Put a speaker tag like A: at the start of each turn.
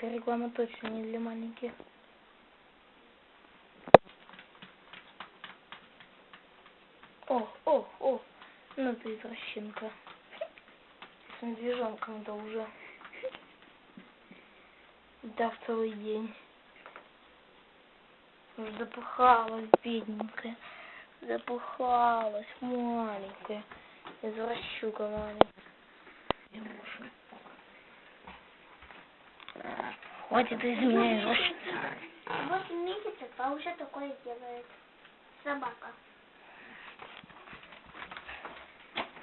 A: Эта реклама точно не для маленьких. О, о, о, ну ты извращенка. С медвежонком-то уже. Да, в целый день. Запыхалась, бедненькая. Запыхалась, маленькая. Извращука маленькая. Хватит из меня извращаться.
B: Восемь месяцев, а уже такое делает. Собака.